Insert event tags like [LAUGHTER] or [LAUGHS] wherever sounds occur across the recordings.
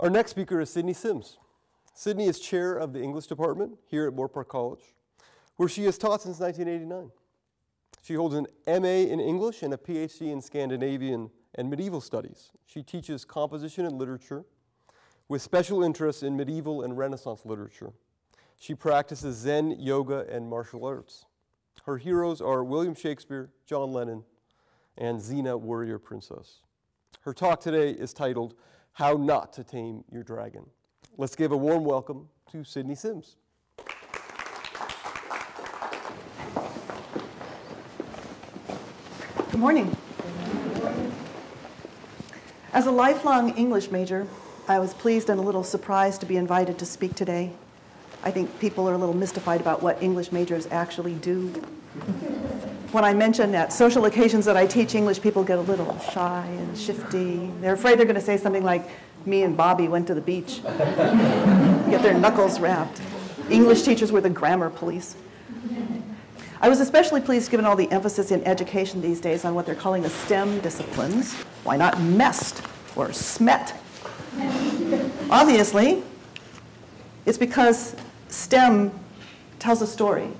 Our next speaker is Sydney Sims. Sydney is chair of the English department here at Moorpark College, where she has taught since 1989. She holds an MA in English and a PhD in Scandinavian and medieval studies. She teaches composition and literature with special interests in medieval and Renaissance literature. She practices Zen, yoga, and martial arts. Her heroes are William Shakespeare, John Lennon, and Xena, warrior princess. Her talk today is titled, How Not to Tame Your Dragon. Let's give a warm welcome to Sydney Sims. Good morning. As a lifelong English major, I was pleased and a little surprised to be invited to speak today. I think people are a little mystified about what English majors actually do. When I mention at social occasions that I teach English, people get a little shy and shifty. They're afraid they're going to say something like, me and Bobby went to the beach, [LAUGHS] get their knuckles rapped. English teachers were the grammar police. I was especially pleased given all the emphasis in education these days on what they're calling the STEM disciplines. Why not MEST or SMET? Obviously, it's because STEM tells a story.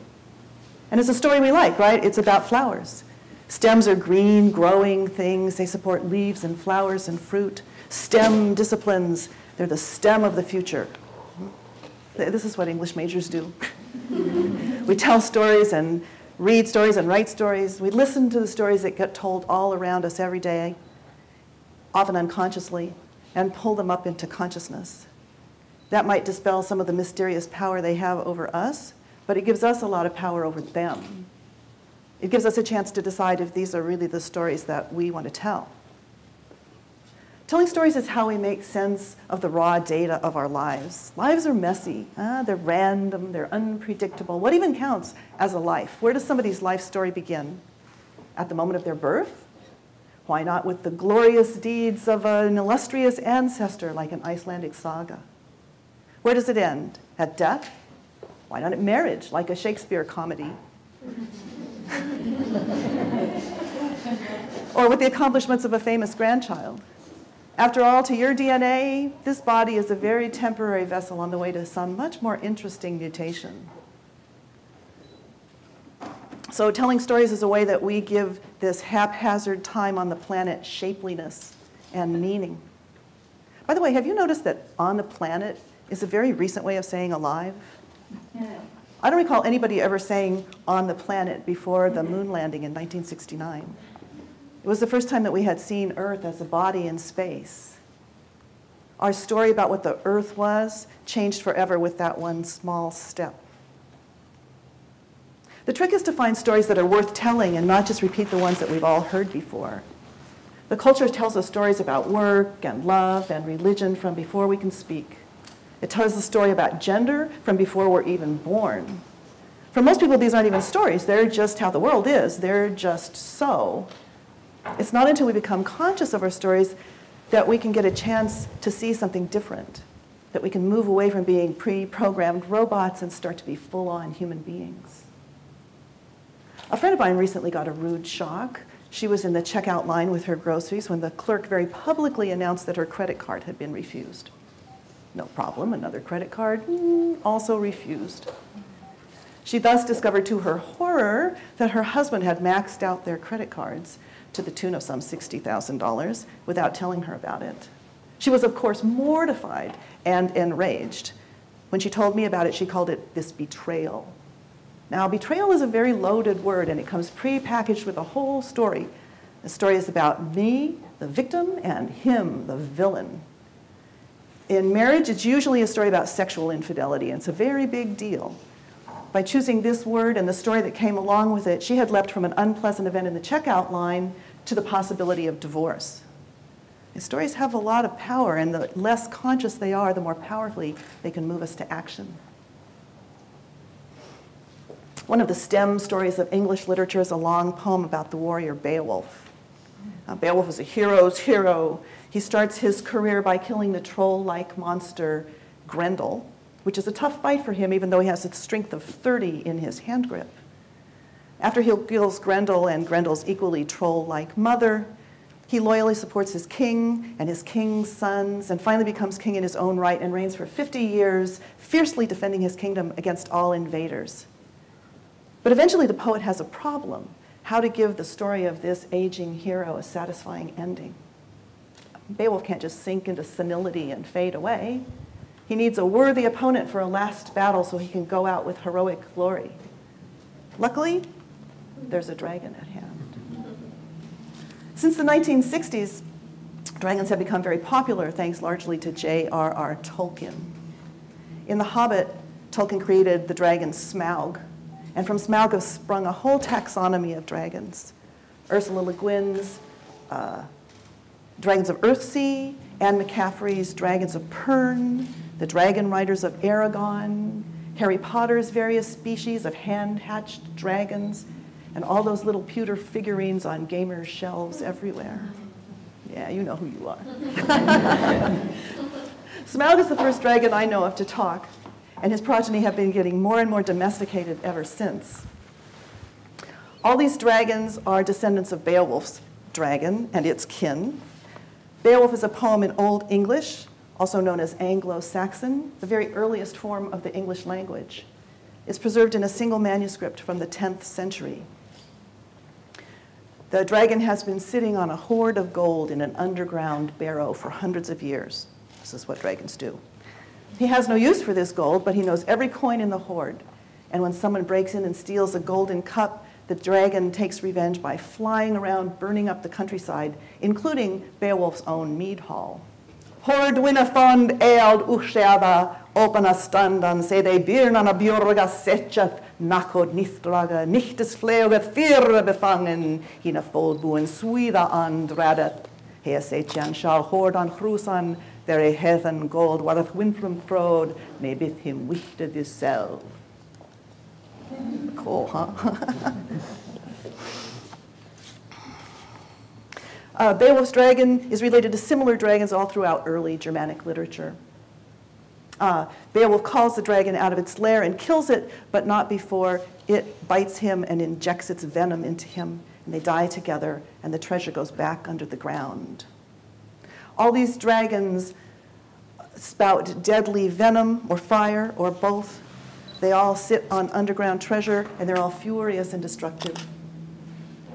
And it's a story we like, right? It's about flowers. Stems are green, growing things. They support leaves and flowers and fruit. STEM disciplines, they're the stem of the future. This is what English majors do. [LAUGHS] we tell stories and read stories and write stories. We listen to the stories that get told all around us every day, often unconsciously, and pull them up into consciousness. That might dispel some of the mysterious power they have over us, but it gives us a lot of power over them. It gives us a chance to decide if these are really the stories that we want to tell. Telling stories is how we make sense of the raw data of our lives. Lives are messy, uh, they're random, they're unpredictable. What even counts as a life? Where does somebody's life story begin? At the moment of their birth? Why not with the glorious deeds of an illustrious ancestor like an Icelandic saga? Where does it end? At death? Why not marriage, like a Shakespeare comedy? or with the accomplishments of a famous grandchild? After all, to your DNA, this body is a very temporary vessel on the way to some much more interesting mutation. So telling stories is a way that we give this haphazard time on the planet shapeliness and meaning. By the way, have you noticed that on the planet is a very recent way of saying alive? I don't recall anybody ever saying on the planet before the moon landing in 1969. It was the first time that we had seen Earth as a body in space. Our story about what the Earth was changed forever with that one small step. The trick is to find stories that are worth telling and not just repeat the ones that we've all heard before. The culture tells us stories about work and love and religion from before we can speak. It tells a story about gender from before we're even born. For most people, these aren't even stories. They're just how the world is. They're just so. It's not until we become conscious of our stories that we can get a chance to see something different, that we can move away from being pre-programmed robots and start to be full-on human beings. A friend of mine recently got a rude shock. She was in the checkout line with her groceries when the clerk very publicly announced that her credit card had been refused. No problem, another credit card, mm, also refused. She thus discovered to her horror that her husband had maxed out their credit cards to the tune of some $60,000 without telling her about it. She was, of course, mortified and enraged. When she told me about it, she called it this betrayal. Now, betrayal is a very loaded word, and it comes pre-packaged with a whole story. The story is about me, the victim, and him, the villain. In marriage, it's usually a story about sexual infidelity, and it's a very big deal. By choosing this word and the story that came along with it, she had leapt from an unpleasant event in the checkout line to the possibility of divorce. And stories have a lot of power, and the less conscious they are, the more powerfully they can move us to action. One of the stem stories of English literature is a long poem about the warrior Beowulf. Uh, Beowulf is a hero's hero. He starts his career by killing the troll-like monster Grendel, which is a tough fight for him even though he has a strength of 30 in his hand grip. After he kills Grendel and Grendel's equally troll-like mother, He loyally supports his king and his king's sons, and finally becomes king in his own right and reigns for 50 years, fiercely defending his kingdom against all invaders. But eventually, the poet has a problem how to give the story of this aging hero a satisfying ending. Beowulf can't just sink into senility and fade away. He needs a worthy opponent for a last battle so he can go out with heroic glory. Luckily, there's a dragon at hand. Since the 1960s, dragons have become very popular thanks largely to J.R.R. Tolkien. In The Hobbit, Tolkien created the dragon Smaug, and from Smaug has sprung a whole taxonomy of dragons. Ursula Le Guin's uh, Dragons of Earthsea, Anne McCaffrey's Dragons of Pern, the Dragon Riders of Eragon, Harry Potter's various species of hand-hatched dragons, and all those little pewter figurines on gamers' shelves everywhere. Yeah, you know who you are. [LAUGHS] Smaug is the first dragon I know of to talk, and his progeny have been getting more and more domesticated ever since. All these dragons are descendants of Beowulf's dragon and its kin. Beowulf is a poem in Old English, also known as Anglo-Saxon, the very earliest form of the English language. It's preserved in a single manuscript from the 10th century. The dragon has been sitting on a hoard of gold in an underground barrow for hundreds of years. This is what dragons do. He has no use for this gold, but he knows every coin in the hoard. And when someone breaks in and steals a golden cup, the dragon takes revenge by flying around, burning up the countryside, including Beowulf's own mead hall. Hord winnafond eald uchsheava, opana standan, se de birnana bjorga setchath, nakod nithdraga, nichtes fleogat fyrre befangen, hina foldbuen swida andradeth. Hea setjan shall hord an chrusan, there a heathen gold wareth wintrum frod, may bith him wichte this cell. Cool, huh? [LAUGHS] uh, Beowulf's dragon is related to similar dragons all throughout early Germanic literature. Uh, Beowulf calls the dragon out of its lair and kills it, but not before it bites him and injects its venom into him, and they die together, and the treasure goes back under the ground. All these dragons spout deadly venom or fire or both. They all sit on underground treasure, and they're all furious and destructive.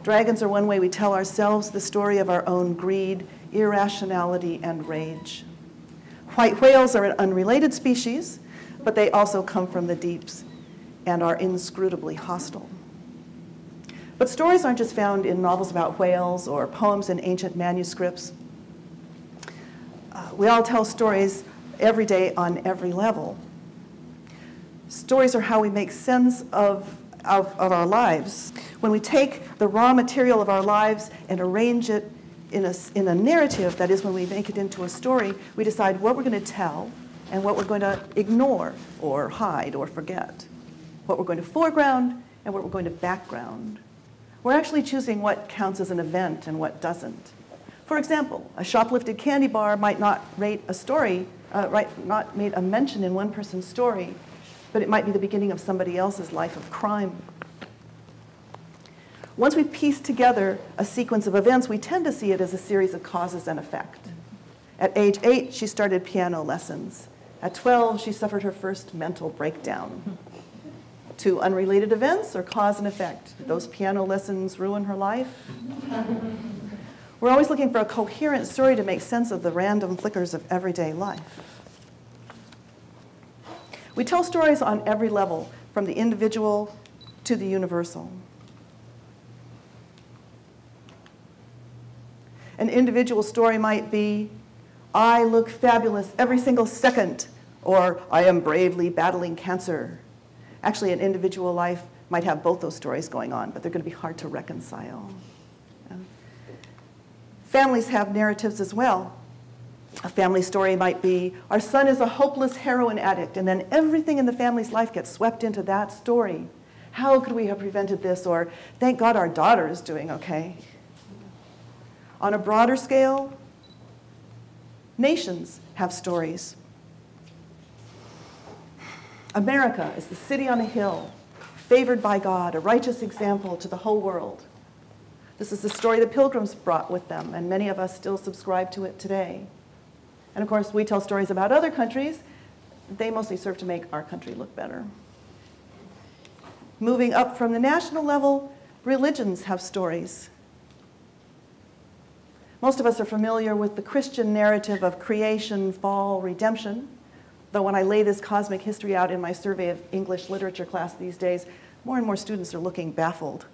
Dragons are one way we tell ourselves the story of our own greed, irrationality, and rage. White whales are an unrelated species, but they also come from the deeps and are inscrutably hostile. But stories aren't just found in novels about whales or poems in ancient manuscripts. Uh, we all tell stories every day on every level. Stories are how we make sense of, of, of our lives. When we take the raw material of our lives and arrange it in a, in a narrative, that is, when we make it into a story, we decide what we're going to tell and what we're going to ignore or hide or forget, what we're going to foreground and what we're going to background. We're actually choosing what counts as an event and what doesn't. For example, a shoplifted candy bar might not rate a story, uh, right, not made a mention in one person's story, but it might be the beginning of somebody else's life of crime once we piece together a sequence of events, we tend to see it as a series of causes and effect. At age eight, she started piano lessons. At 12, she suffered her first mental breakdown. Two unrelated events or cause and effect? Did those piano lessons ruin her life? We're always looking for a coherent story to make sense of the random flickers of everyday life. We tell stories on every level, from the individual to the universal. An individual story might be, I look fabulous every single second, or I am bravely battling cancer. Actually, an individual life might have both those stories going on, but they're going to be hard to reconcile. Families have narratives as well. A family story might be, our son is a hopeless heroin addict, and then everything in the family's life gets swept into that story. How could we have prevented this? Or, thank God our daughter is doing okay. On a broader scale, nations have stories. America is the city on a hill, favored by God, a righteous example to the whole world. This is the story the pilgrims brought with them, and many of us still subscribe to it today. And of course, we tell stories about other countries. They mostly serve to make our country look better. Moving up from the national level, religions have stories. Most of us are familiar with the Christian narrative of creation, fall, redemption. Though when I lay this cosmic history out in my survey of English literature class these days, more and more students are looking baffled.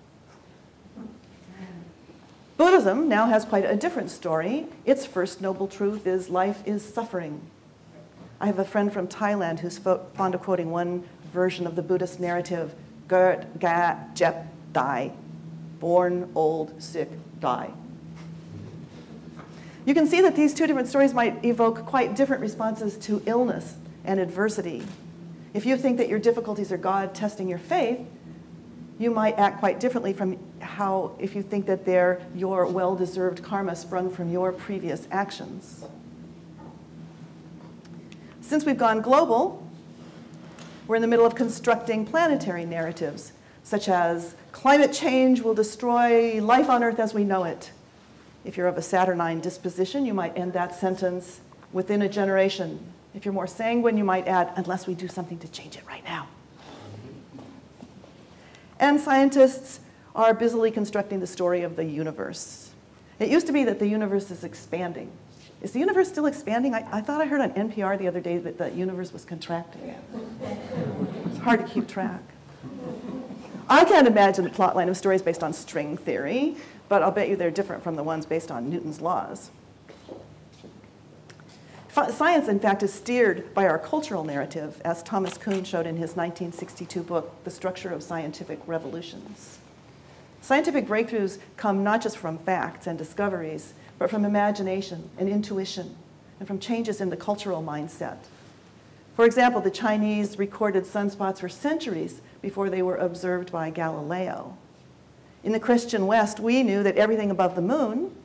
Buddhism now has quite a different story. Its first noble truth is life is suffering. I have a friend from Thailand who's fond of quoting one version of the Buddhist narrative Gert, Ga, Jep, Die. Born, old, sick, die. You can see that these two different stories might evoke quite different responses to illness and adversity. If you think that your difficulties are God testing your faith, you might act quite differently from how if you think that they're your well-deserved karma sprung from your previous actions. Since we've gone global, we're in the middle of constructing planetary narratives, such as climate change will destroy life on Earth as we know it. If you're of a Saturnine disposition, you might end that sentence within a generation. If you're more sanguine, you might add, unless we do something to change it right now. And scientists are busily constructing the story of the universe. It used to be that the universe is expanding. Is the universe still expanding? I, I thought I heard on NPR the other day that the universe was contracting. It's hard to keep track. I can't imagine the plotline of stories based on string theory, but I'll bet you they're different from the ones based on Newton's laws. Science, in fact, is steered by our cultural narrative, as Thomas Kuhn showed in his 1962 book, The Structure of Scientific Revolutions. Scientific breakthroughs come not just from facts and discoveries, but from imagination and intuition, and from changes in the cultural mindset. For example, the Chinese recorded sunspots for centuries before they were observed by Galileo. In the Christian West, we knew that everything above the moon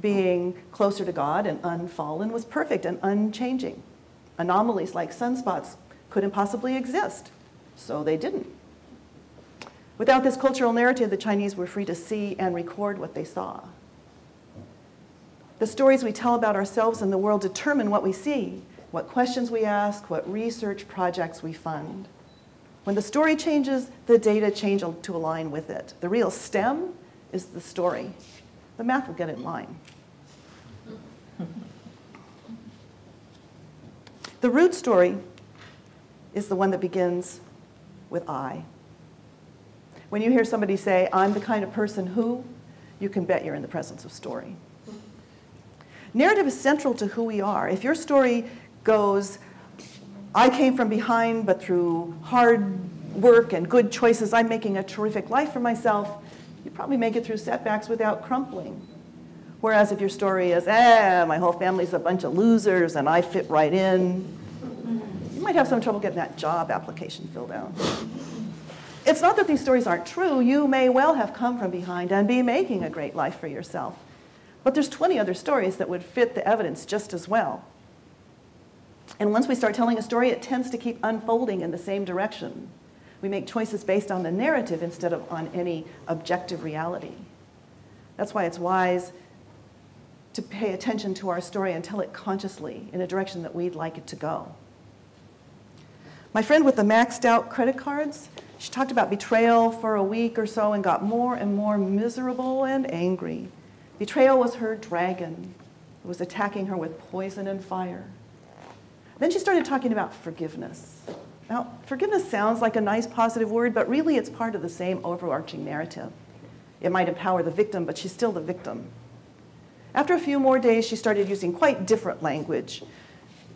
being closer to God and unfallen was perfect and unchanging. Anomalies like sunspots couldn't possibly exist, so they didn't. Without this cultural narrative, the Chinese were free to see and record what they saw. The stories we tell about ourselves and the world determine what we see, what questions we ask, what research projects we fund. When the story changes, the data change to align with it. The real stem is the story. The math will get in line. The root story is the one that begins with I. When you hear somebody say, I'm the kind of person who, you can bet you're in the presence of story. Narrative is central to who we are. If your story goes, I came from behind, but through hard work and good choices, I'm making a terrific life for myself, you probably make it through setbacks without crumpling. Whereas if your story is, ah, my whole family's a bunch of losers and I fit right in, you might have some trouble getting that job application filled out. It's not that these stories aren't true. You may well have come from behind and be making a great life for yourself. But there's 20 other stories that would fit the evidence just as well. And once we start telling a story, it tends to keep unfolding in the same direction. We make choices based on the narrative instead of on any objective reality. That's why it's wise to pay attention to our story and tell it consciously in a direction that we'd like it to go. My friend with the maxed out credit cards, she talked about betrayal for a week or so and got more and more miserable and angry. Betrayal was her dragon. It was attacking her with poison and fire. Then she started talking about forgiveness. Now, forgiveness sounds like a nice positive word, but really it's part of the same overarching narrative. It might empower the victim, but she's still the victim. After a few more days, she started using quite different language.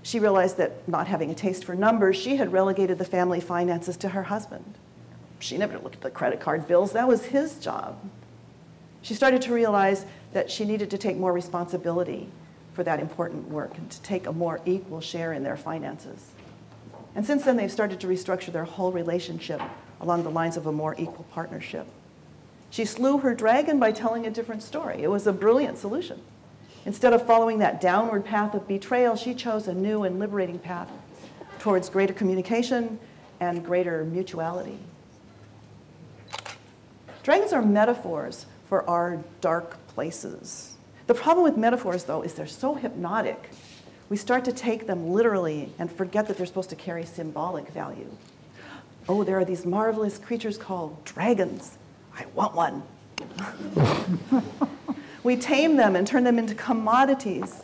She realized that not having a taste for numbers, she had relegated the family finances to her husband. She never looked at the credit card bills, that was his job. She started to realize that she needed to take more responsibility for that important work and to take a more equal share in their finances. And since then, they've started to restructure their whole relationship along the lines of a more equal partnership. She slew her dragon by telling a different story. It was a brilliant solution. Instead of following that downward path of betrayal, she chose a new and liberating path towards greater communication and greater mutuality. Dragons are metaphors for our dark places. The problem with metaphors, though, is they're so hypnotic. We start to take them literally and forget that they're supposed to carry symbolic value. Oh, there are these marvelous creatures called dragons. I want one. [LAUGHS] we tame them and turn them into commodities.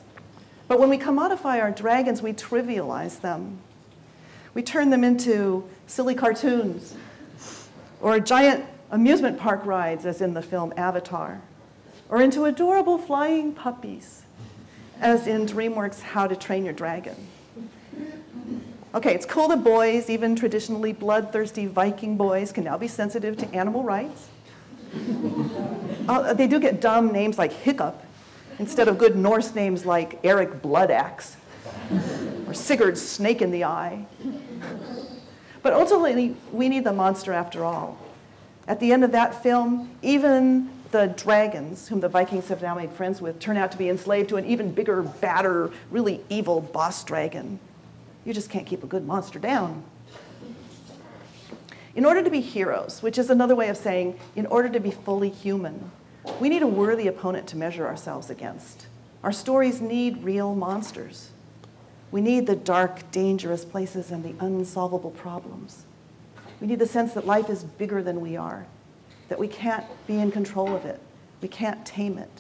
But when we commodify our dragons, we trivialize them. We turn them into silly cartoons or giant amusement park rides, as in the film Avatar, or into adorable flying puppies, as in DreamWorks' How to Train Your Dragon. Okay, it's cool that boys, even traditionally bloodthirsty Viking boys, can now be sensitive to animal rights. uh, they do get dumb names like Hiccup instead of good Norse names like Eric Bloodaxe or Sigurd Snake in the Eye. But ultimately, we need the monster after all. At the end of that film, even the dragons, whom the Vikings have now made friends with, turn out to be enslaved to an even bigger, badder, really evil boss dragon. You just can't keep a good monster down. In order to be heroes, which is another way of saying, in order to be fully human, we need a worthy opponent to measure ourselves against. Our stories need real monsters. We need the dark, dangerous places and the unsolvable problems. We need the sense that life is bigger than we are, that we can't be in control of it, we can't tame it.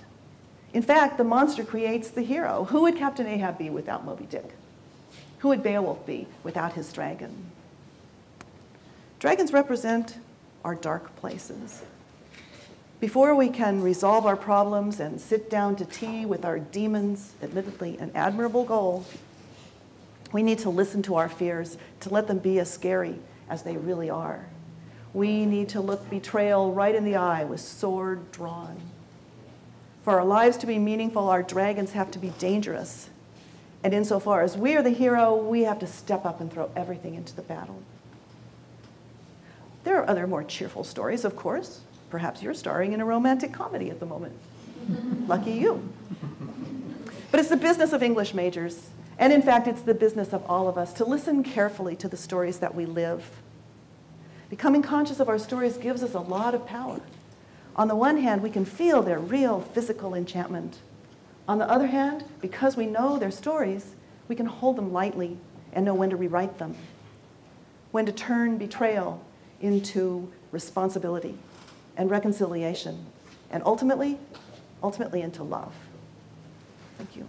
In fact, the monster creates the hero. Who would Captain Ahab be without Moby Dick? Who would Beowulf be without his dragon? Dragons represent our dark places. Before we can resolve our problems and sit down to tea with our demons, admittedly an admirable goal, we need to listen to our fears, to let them be as scary as they really are. We need to look betrayal right in the eye with sword drawn. For our lives to be meaningful, our dragons have to be dangerous. And insofar as we are the hero, we have to step up and throw everything into the battle. There are other more cheerful stories, of course. Perhaps you're starring in a romantic comedy at the moment. [LAUGHS] Lucky you. But it's the business of English majors, and in fact, it's the business of all of us to listen carefully to the stories that we live. Becoming conscious of our stories gives us a lot of power. On the one hand, we can feel their real physical enchantment. On the other hand, because we know their stories, we can hold them lightly and know when to rewrite them, when to turn betrayal into responsibility and reconciliation, and ultimately, ultimately into love. Thank you.